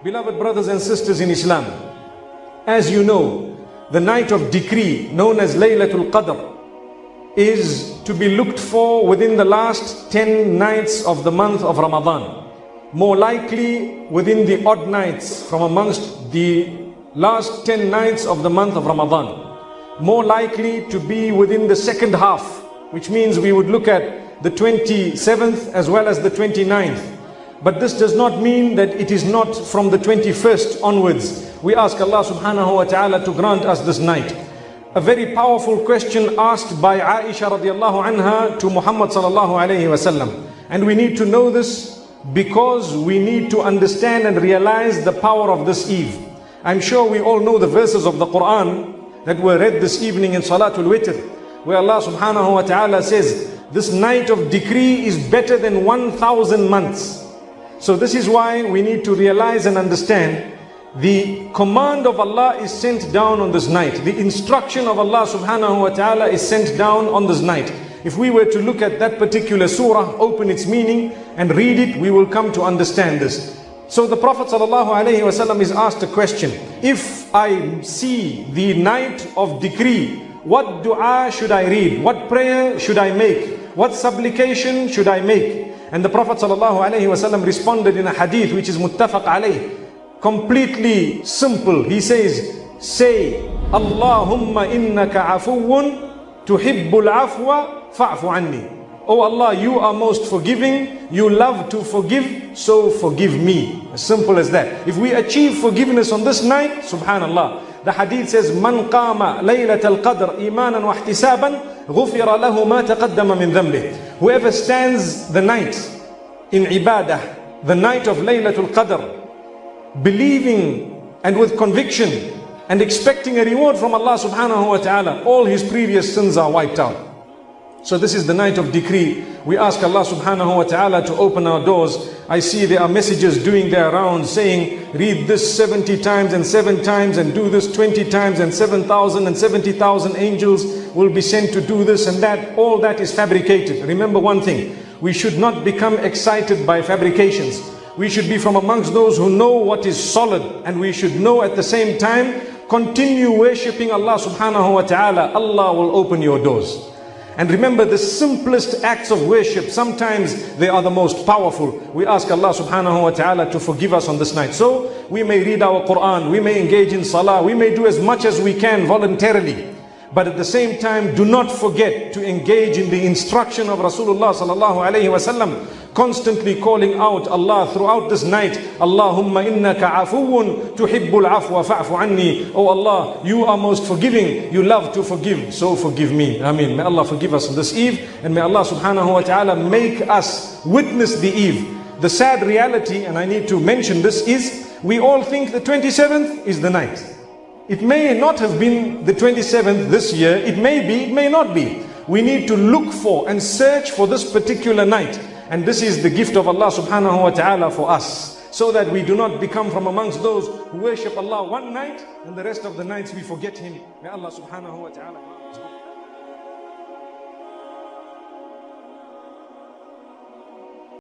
Beloved brothers and sisters in Islam, as you know, the night of decree known as Laylatul Qadr is to be looked for within the last 10 nights of the month of Ramadan. More likely within the odd nights from amongst the last 10 nights of the month of Ramadan. More likely to be within the second half, which means we would look at the 27th as well as the 29th. But this does not mean that it is not from the 21st onwards. We ask Allah subhanahu wa ta'ala to grant us this night. A very powerful question asked by Aisha radiallahu anha to Muhammad sallallahu alayhi wasallam. And we need to know this because we need to understand and realize the power of this eve. I'm sure we all know the verses of the Quran that were read this evening in Salatul Witr, where Allah subhanahu wa ta'ala says, this night of decree is better than 1,000 months. So this is why we need to realize and understand the command of Allah is sent down on this night. The instruction of Allah subhanahu wa ta'ala is sent down on this night. If we were to look at that particular surah, open its meaning and read it, we will come to understand this. So the Prophet ﷺ is asked a question. If I see the night of decree, what dua should I read? What prayer should I make? What supplication should I make? And the Prophet ﷺ responded in a hadith which is muttafaq alayh, completely simple. He says, say, Allahumma innaka afuwun tuhibbul afwa fa'fu anni. Oh Allah, you are most forgiving, you love to forgive, so forgive me. As simple as that. If we achieve forgiveness on this night, subhanallah. The hadith says, Man qama laylat al-qadr imanan wa ihtisaban, ghufira lahu ma taqaddama min dhanbih. Whoever stands the night in ibadah, the night of Laylatul Qadr, believing and with conviction and expecting a reward from Allah subhanahu wa ta'ala, all his previous sins are wiped out. So this is the night of decree. We ask Allah subhanahu wa ta'ala to open our doors. I see there are messages doing their rounds saying, read this 70 times and 7 times and do this 20 times and 7,000 and 70,000 angels will be sent to do this and that. All that is fabricated. Remember one thing, we should not become excited by fabrications. We should be from amongst those who know what is solid and we should know at the same time, continue worshipping Allah subhanahu wa ta'ala. Allah will open your doors. And remember the simplest acts of worship, sometimes they are the most powerful. We ask Allah subhanahu wa ta'ala to forgive us on this night. So we may read our Quran, we may engage in salah, we may do as much as we can voluntarily. But at the same time, do not forget to engage in the instruction of Rasulullah sallallahu alayhi wasallam constantly calling out Allah throughout this night Allahumma innaka afuun tuhibbul afwa fa'fu anni. Oh Allah you are most forgiving. You love to forgive so forgive me. Ameen may Allah forgive us on this eve and may Allah subhanahu wa ta'ala make us witness the eve. The sad reality and I need to mention this is we all think the 27th is the night. It may not have been the 27th this year. It may be it may not be. We need to look for and search for this particular night and this is the gift of Allah subhanahu wa ta'ala for us. So that we do not become from amongst those who worship Allah one night and the rest of the nights we forget Him. May Allah subhanahu wa ta'ala.